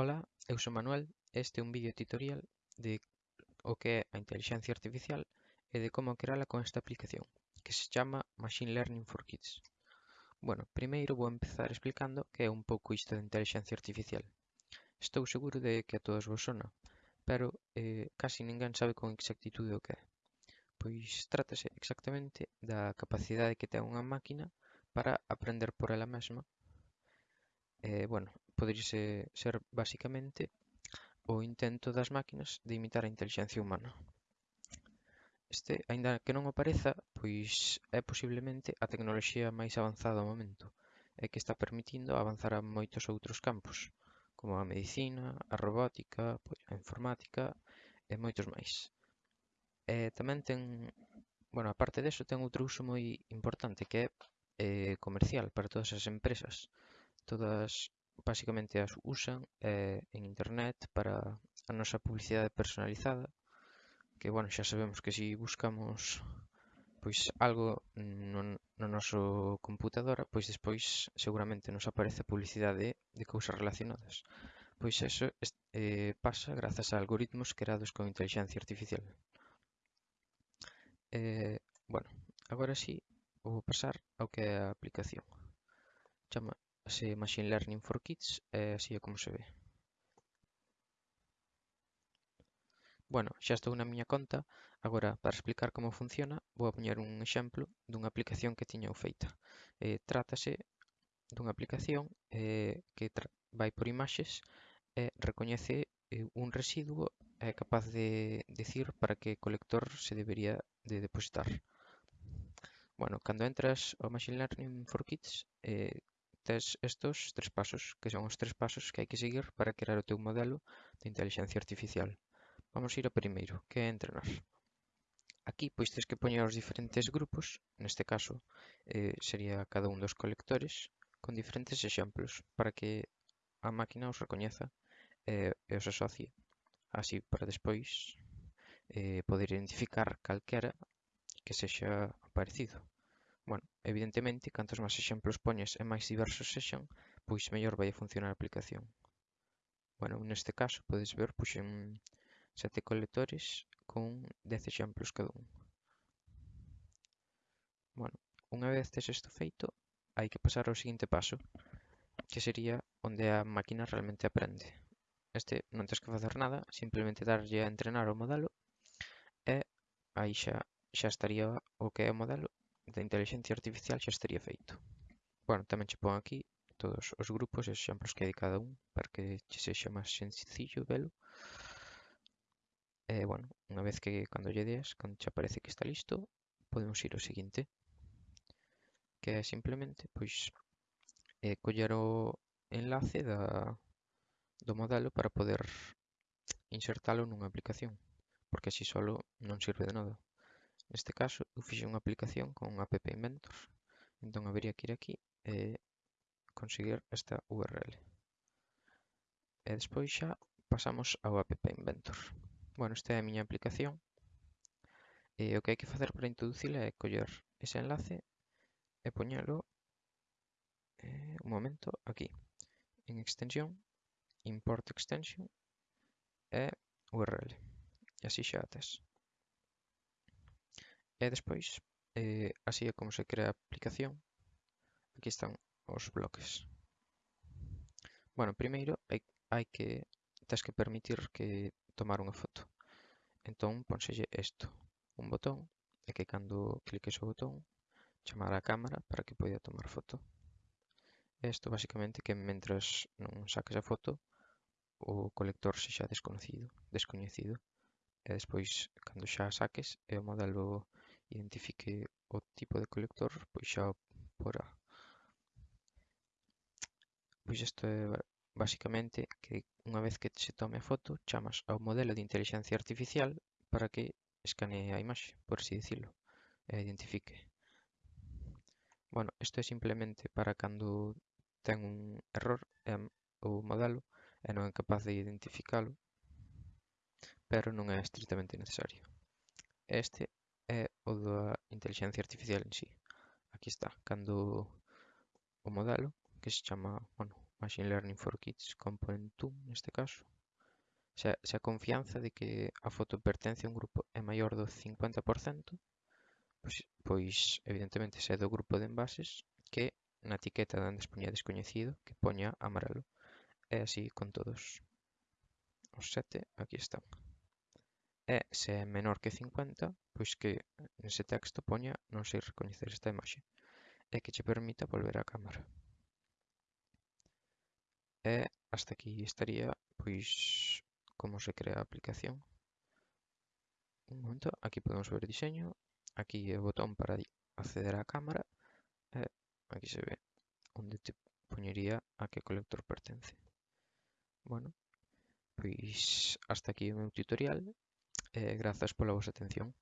Ola, eu son Manuel e este é un vídeo tutorial de o que é a inteligencia artificial e de como creala con esta aplicación, que se chama Machine Learning for Kids. Bueno, primeiro vou empezar explicando que é un pouco isto de inteligencia artificial. Estou seguro de que a todos vos sona, pero eh, casi ninguén sabe con exactitude o que é. Pois trátase exactamente da capacidade que ten unha máquina para aprender por ela mesma. Eh, bueno, poderíase ser basicamente o intento das máquinas de imitar a intelixencia humana. Este, aínda que non o pareza, pois é posiblemente a tecnoloxía máis avanzada ao momento, e que está permitindo avanzar a moitos outros campos, como a medicina, a robótica, pois a informática e moitos máis. E tamén ten, bueno, aparte deso ten outro uso moi importante que é eh, comercial para todas as empresas. Todas basicamente as usan eh, en internet para a nosa publicidade personalizada que bueno, xa sabemos que si buscamos pois algo no, no noso computadora, pois despois seguramente nos aparece publicidade de cousas relacionadas. Pois eso eh, pasa grazas a algoritmos creados con inteligencia artificial. Eh, bueno, agora sí, vou pasar ao que é a aplicación. Chama, chamase Machine Learning for Kids e así é como se ve. Bueno, xa estou na miña conta, agora para explicar como funciona vou a poñer un exemplo dunha aplicación que tiña feita. Eh, trátase dunha aplicación eh, que vai por imaxes e recoñece eh, un residuo e é capaz de decir para que colector se debería de depositar. Bueno, cando entras ao Machine Learning for Kids, eh, tes estos tres pasos, que son os tres pasos que hai que seguir para crear o teu modelo de inteligencia artificial. Vamos ir ao primeiro, que é entrenar. Aquí pois tes que poñer os diferentes grupos, neste caso eh, sería cada un dos colectores, con diferentes exemplos para que a máquina os recoñeza eh, e os asocie, así para despois eh, poder identificar calquera que sexa parecido. Bueno, evidentemente, cantos máis exemplos poñes e máis diversos sexan, pois mellor vai a funcionar a aplicación. Bueno, neste caso, podes ver, puxen sete colectores con 10 exemplos cada un. Bueno, unha vez tes isto feito, hai que pasar ao seguinte paso, que sería onde a máquina realmente aprende. Este non tens que facer nada, simplemente darlle a entrenar o modelo e aí xa, xa estaría o que é o modelo da inteligencia artificial xa estaría feito. Bueno, tamén che pon aquí todos os grupos e exemplos que hai de cada un para que che sexa máis sencillo velo. E, bueno, unha vez que cando lle des, cando che aparece que está listo, podemos ir ao seguinte. Que é simplemente, pois, eh, coller o enlace da, do modelo para poder insertalo nunha aplicación, porque así solo non sirve de nada. Neste caso, eu fixe unha aplicación con app Inventor, entón habería que ir aquí e conseguir esta URL. E despois xa pasamos ao app Inventor. Bueno, esta é a miña aplicación. E o que hai que facer para introducila é coller ese enlace e poñelo eh, un momento aquí en extensión import extension e URL. E así xa a tes. E despois, eh, así é como se crea a aplicación. Aquí están os bloques. Bueno, primeiro hai, hai que tens que permitir que tomar unha foto. Entón, ponselle isto, un botón, e que cando cliques o botón, chamar a cámara para que poida tomar foto. Isto basicamente que mentras non saques a foto, o colector se xa desconocido, descoñecido. E despois, cando xa saques, é o modelo identifique o tipo de colector, pois xa o porá. Pois isto é basicamente que unha vez que se tome a foto, chamas ao modelo de inteligencia artificial para que escanee a imaxe, por así dicilo, e identifique. Bueno, isto é simplemente para cando ten un error em, o modelo e non é capaz de identificalo, pero non é estrictamente necesario. Este o da inteligencia artificial en sí. Aquí está, cando o modelo, que se chama, bueno, Machine Learning for Kids Component 2, neste caso, se, se a confianza de que a foto pertence a un grupo é maior do 50%, pois, pois evidentemente se é do grupo de envases que na etiqueta dan despoña descoñecido que poña amarelo. É así con todos. Os sete aquí están. E se é menor que 50, pois que nese texto poña non sei recoñecer esta imaxe e que che permita volver á cámara. E hasta aquí estaría pois como se crea a aplicación. Un momento, aquí podemos ver diseño, aquí é o botón para acceder á cámara e aquí se ve onde te poñería a que colector pertence. Bueno, pois hasta aquí o meu tutorial. eh, gracias por la vuestra atención.